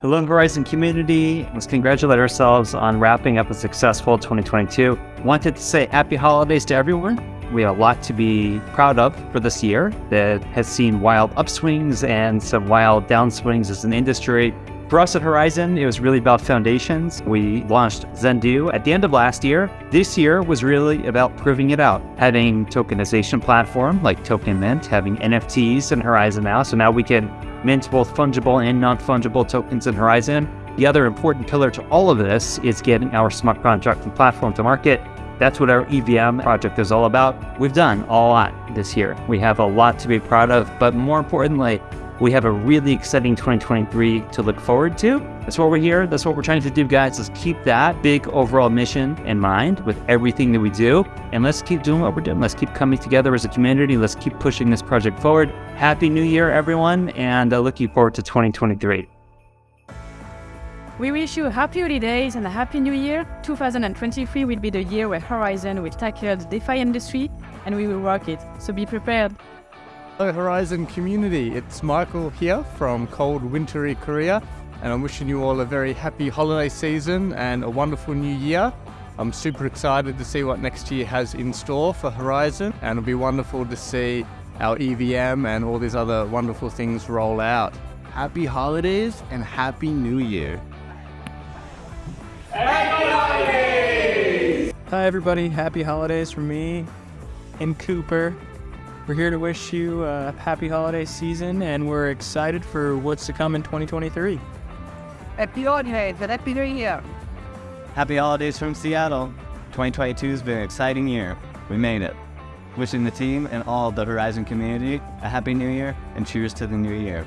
Hello, Horizen community. Let's congratulate ourselves on wrapping up a successful 2022. Wanted to say happy holidays to everyone. We have a lot to be proud of for this year that has seen wild upswings and some wild downswings as an industry. For us at Horizen, it was really about foundations. We launched Zendoo at the end of last year. This year was really about proving it out, having tokenization platform like Token Mint, having NFTs in Horizen now. So now we can mint both fungible and non-fungible tokens in Horizen. The other important pillar to all of this is getting our smart contract and platform to market. That's what our EVM project is all about. We've done a lot this year. We have a lot to be proud of, but more importantly, we have a really exciting 2023 to look forward to. That's what we're here. That's what we're trying to do, guys. Let's keep that big overall mission in mind with everything that we do. And let's keep doing what we're doing. Let's keep coming together as a community. Let's keep pushing this project forward. Happy New Year, everyone. And uh, looking forward to 2023. We wish you happy holidays and a happy new year. 2023 will be the year where Horizen will tackle the DeFi industry and we will rock it. So be prepared. Hello Horizen community, it's Michael here from cold wintry Korea and I'm wishing you all a very happy holiday season and a wonderful new year. I'm super excited to see what next year has in store for Horizen and it'll be wonderful to see our EVM and all these other wonderful things roll out. Happy holidays and happy new year. Happy holidays! Hi everybody, happy holidays from me and Cooper. We're here to wish you a happy holiday season and we're excited for what's to come in 2023. Happy holidays and happy new year. Happy holidays from Seattle. 2022 has been an exciting year. We made it. Wishing the team and all the Horizen community a happy new year and cheers to the new year.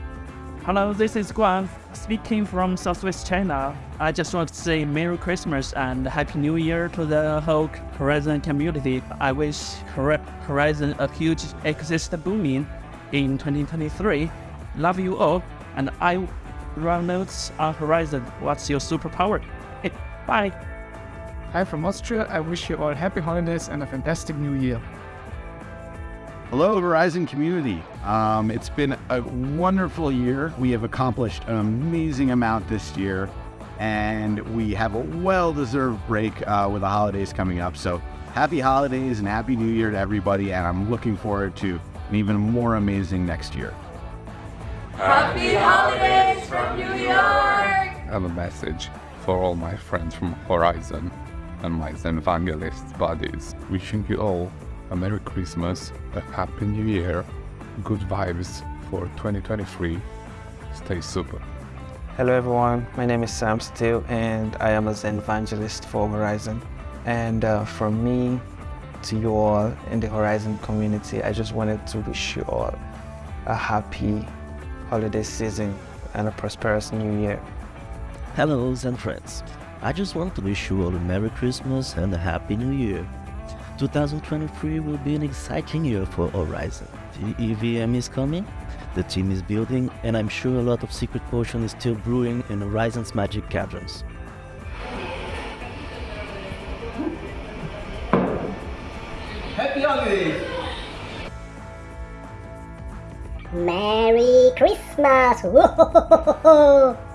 Hello, this is Guan, speaking from Southwest China. I just want to say Merry Christmas and Happy New Year to the whole Horizen community. I wish Horizen a huge ecosystem booming in 2023. Love you all, and I run nodes on Horizen. What's your superpower? Bye. Hi from Austria. I wish you all happy holidays and a fantastic new year. Hello, Horizen community. Um, it's been a wonderful year. We have accomplished an amazing amount this year, and we have a well-deserved break uh, with the holidays coming up. So happy holidays and happy new year to everybody, and I'm looking forward to an even more amazing next year. Happy holidays from New York! I have a message for all my friends from Horizen and my Zenvangelist buddies, wishing you all a Merry Christmas, a Happy New Year, good vibes for 2023. Stay super. Hello everyone, my name is Sam Steele and I am a Zen evangelist for Horizen. And uh, from me to you all in the Horizen community, I just wanted to wish you all a happy holiday season and a prosperous new year. Hello Zen friends. I just want to wish you all a Merry Christmas and a Happy New Year. 2023 will be an exciting year for Horizen. The EVM is coming, the team is building, and I'm sure a lot of secret potion is still brewing in Horizen's magic caverns. Happy holidays! Merry Christmas!